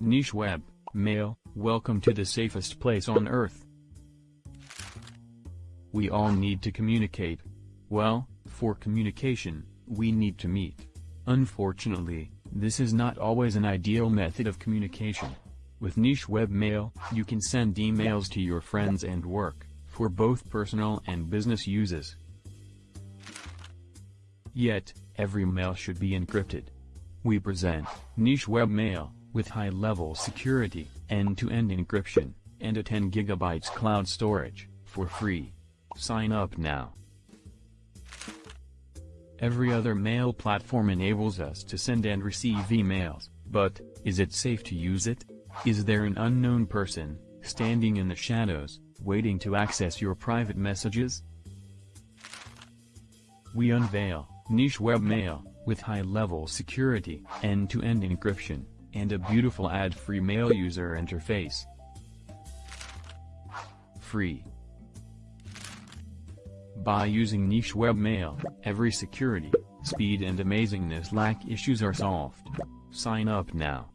Niche Web, Mail, welcome to the safest place on earth. We all need to communicate. Well, for communication, we need to meet. Unfortunately, this is not always an ideal method of communication. With Niche Web Mail, you can send emails to your friends and work, for both personal and business uses. Yet, every mail should be encrypted. We present Niche Web Mail, with high-level security, end-to-end encryption, and a 10 GB cloud storage, for free. Sign up now. Every other mail platform enables us to send and receive emails, but, is it safe to use it? Is there an unknown person, standing in the shadows, waiting to access your private messages? We unveil, Niche Web Mail, with high-level security, end-to-end encryption, and a beautiful ad-free mail user interface. Free. By using Niche webmail, every security, speed and amazingness lack issues are solved. Sign up now.